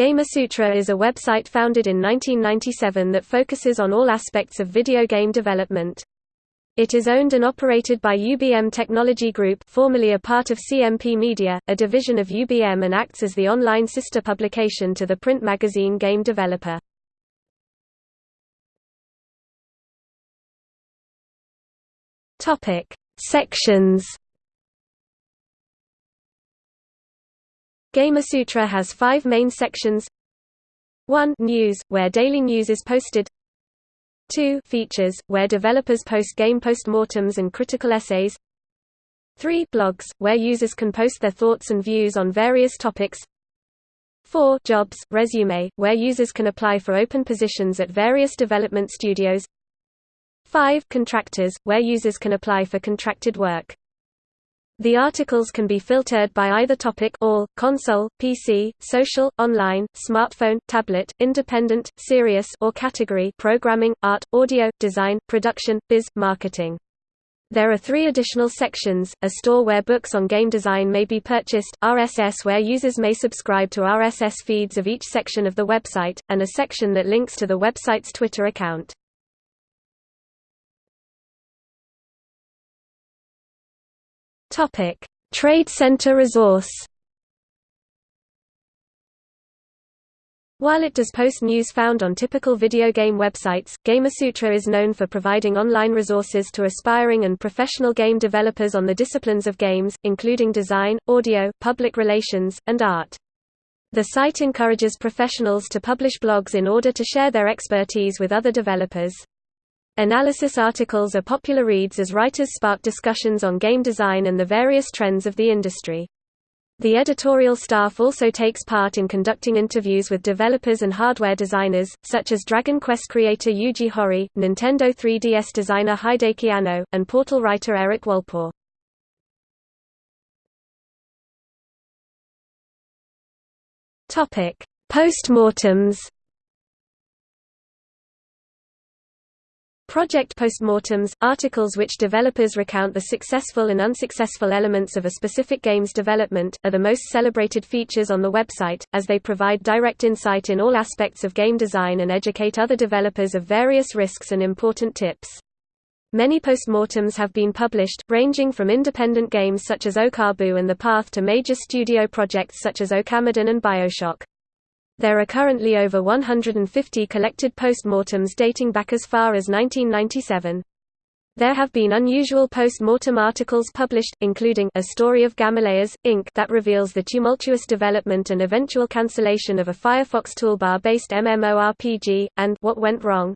Gamasutra is a website founded in 1997 that focuses on all aspects of video game development. It is owned and operated by UBM Technology Group formerly a part of CMP Media, a division of UBM and acts as the online sister publication to the print magazine Game Developer. Sections Gamasutra has five main sections. 1 News, where daily news is posted. 2 Features, where developers post game postmortems and critical essays. 3 Blogs, where users can post their thoughts and views on various topics. 4 Jobs, resume, where users can apply for open positions at various development studios. 5 Contractors, where users can apply for contracted work the articles can be filtered by either topic all, console, PC, social, online, smartphone, tablet, independent, serious or category programming, art, audio, design, production, biz, marketing. There are three additional sections, a store where books on game design may be purchased, RSS where users may subscribe to RSS feeds of each section of the website, and a section that links to the website's Twitter account. Topic: Trade Center Resource. While it does post news found on typical video game websites, Gamasutra is known for providing online resources to aspiring and professional game developers on the disciplines of games, including design, audio, public relations, and art. The site encourages professionals to publish blogs in order to share their expertise with other developers. Analysis articles are popular reads as writers spark discussions on game design and the various trends of the industry. The editorial staff also takes part in conducting interviews with developers and hardware designers, such as Dragon Quest creator Yuji Horii, Nintendo 3DS designer Hideki Konno, and Portal writer Eric Wolpaw. Postmortems Project postmortems, articles which developers recount the successful and unsuccessful elements of a specific game's development, are the most celebrated features on the website, as they provide direct insight in all aspects of game design and educate other developers of various risks and important tips. Many postmortems have been published, ranging from independent games such as Okabu and The Path to major studio projects such as Okamiden and Bioshock. There are currently over 150 collected postmortems dating back as far as 1997. There have been unusual post-mortem articles published, including A Story of Gamaleas, Inc. that reveals the tumultuous development and eventual cancellation of a Firefox toolbar-based MMORPG, and What Went Wrong.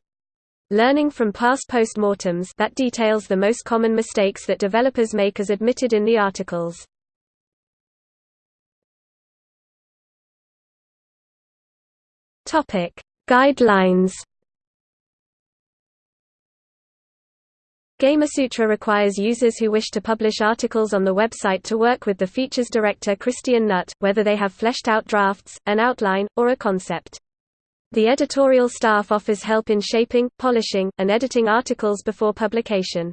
Learning from past post-mortems that details the most common mistakes that developers make as admitted in the articles. Topic: Guidelines. Gamasutra requires users who wish to publish articles on the website to work with the features director Christian Nutt, whether they have fleshed out drafts, an outline, or a concept. The editorial staff offers help in shaping, polishing, and editing articles before publication.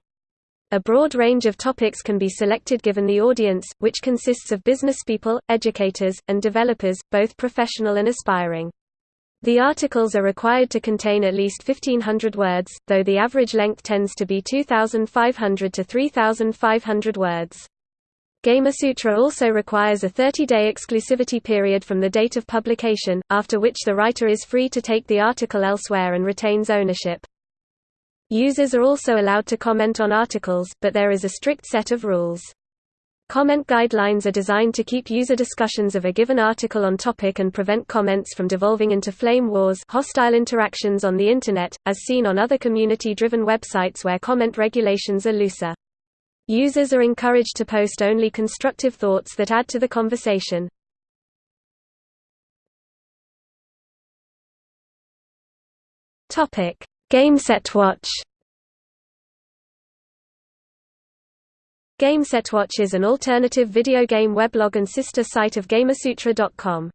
A broad range of topics can be selected given the audience, which consists of businesspeople, educators, and developers, both professional and aspiring. The articles are required to contain at least 1500 words, though the average length tends to be 2500 to 3500 words. Gamasutra also requires a 30-day exclusivity period from the date of publication, after which the writer is free to take the article elsewhere and retains ownership. Users are also allowed to comment on articles, but there is a strict set of rules. Comment guidelines are designed to keep user discussions of a given article on topic and prevent comments from devolving into flame wars hostile interactions on the Internet, as seen on other community-driven websites where comment regulations are looser. Users are encouraged to post only constructive thoughts that add to the conversation. GameSetWatch GameSetWatch is an alternative video game weblog and sister site of Gamasutra.com.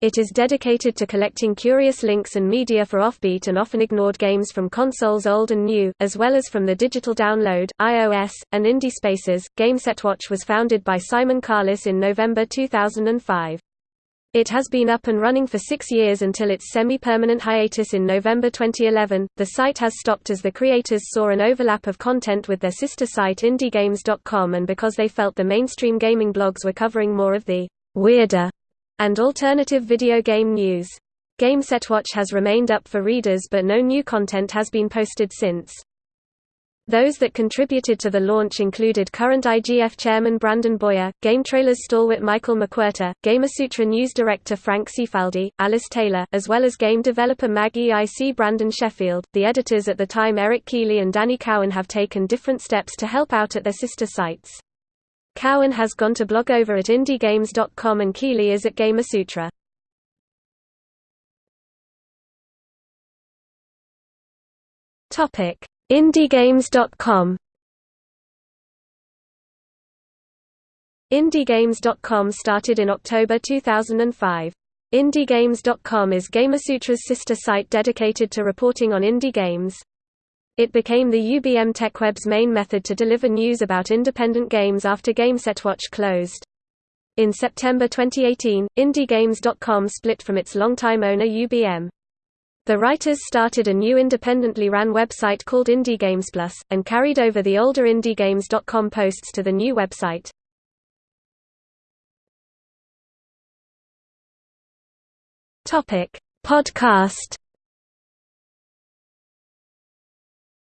It is dedicated to collecting curious links and media for offbeat and often ignored games from consoles old and new, as well as from the digital download, iOS, and indie spaces. GameSetWatch was founded by Simon Carless in November 2005. It has been up and running for six years until its semi-permanent hiatus in November 2011. The site has stopped as the creators saw an overlap of content with their sister site IndieGames.com and because they felt the mainstream gaming blogs were covering more of the weirder and alternative video game news. GameSetWatch has remained up for readers but no new content has been posted since. Those that contributed to the launch included current IGF chairman Brandon Boyer, GameTrailers stalwart Michael McWhertor, Gamasutra news director Frank Cifaldi, Alice Taylor, as well as game developer MAG EIC Brandon Sheffield. The editors at the time Eric Caoili and Danny Cowan have taken different steps to help out at their sister sites. Cowan has gone to blog over at indiegames.com and Caoili is at Gamasutra. Topic IndieGames.com IndieGames.com started in October 2005. IndieGames.com is Gamasutra's sister site dedicated to reporting on indie games. It became the UBM TechWeb's main method to deliver news about independent games after GameSetWatch closed. In September 2018, IndieGames.com split from its longtime owner UBM. The writers started a new independently ran website called IndieGamesPlus, and carried over the older IndieGames.com posts to the new website. Podcast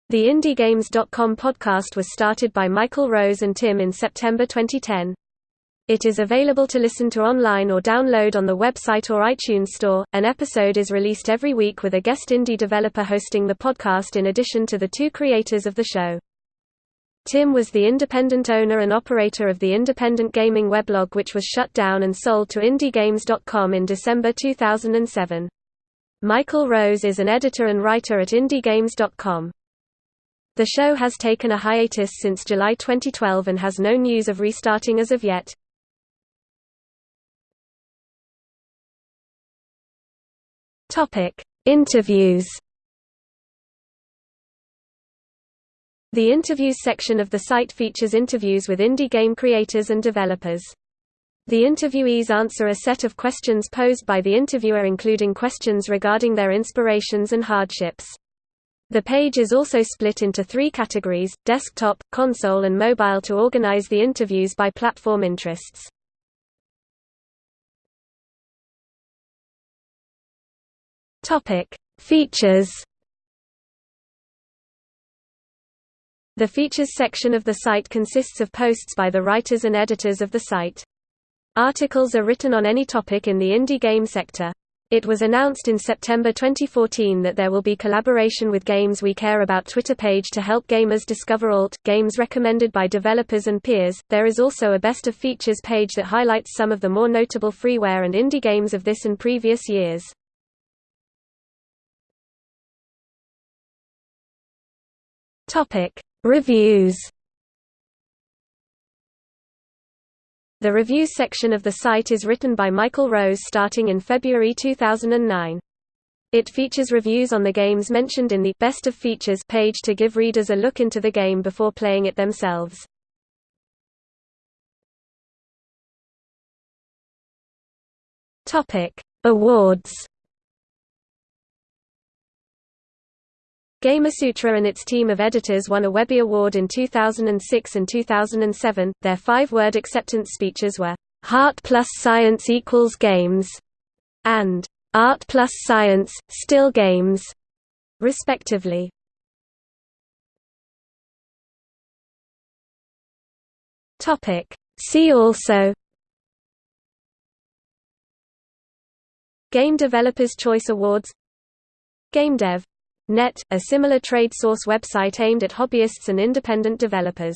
The IndieGames.com podcast was started by Michael Rose and Tim in September 2010. It is available to listen to online or download on the website or iTunes Store. An episode is released every week with a guest indie developer hosting the podcast in addition to the two creators of the show. Tim was the independent owner and operator of the independent gaming weblog which was shut down and sold to indiegames.com in December 2007. Michael Rose is an editor and writer at indiegames.com. The show has taken a hiatus since July 2012 and has no news of restarting as of yet. Topic: Interviews. The interviews section of the site features interviews with indie game creators and developers. The interviewees answer a set of questions posed by the interviewer including questions regarding their inspirations and hardships. The page is also split into three categories, desktop, console and mobile to organize the interviews by platform interests. Topic: Features. The features section of the site consists of posts by the writers and editors of the site. Articles are written on any topic in the indie game sector. It was announced in September 2014 that there will be collaboration with Games We Care About Twitter page to help gamers discover alt games recommended by developers and peers. There is also a best of features page that highlights some of the more notable freeware and indie games of this and previous years. Topic: Reviews. The reviews section of the site is written by Michael Rose starting in February 2009. It features reviews on the games mentioned in the Best of Features page to give readers a look into the game before playing it themselves. Topic: Awards. Gamasutra and its team of editors won a Webby Award in 2006 and 2007. Their five-word acceptance speeches were "Heart plus Science equals Games" and "Art plus Science, Still Games," respectively. Topic: See also Game Developers Choice Awards GameDev Net, a similar trade source website aimed at hobbyists and independent developers.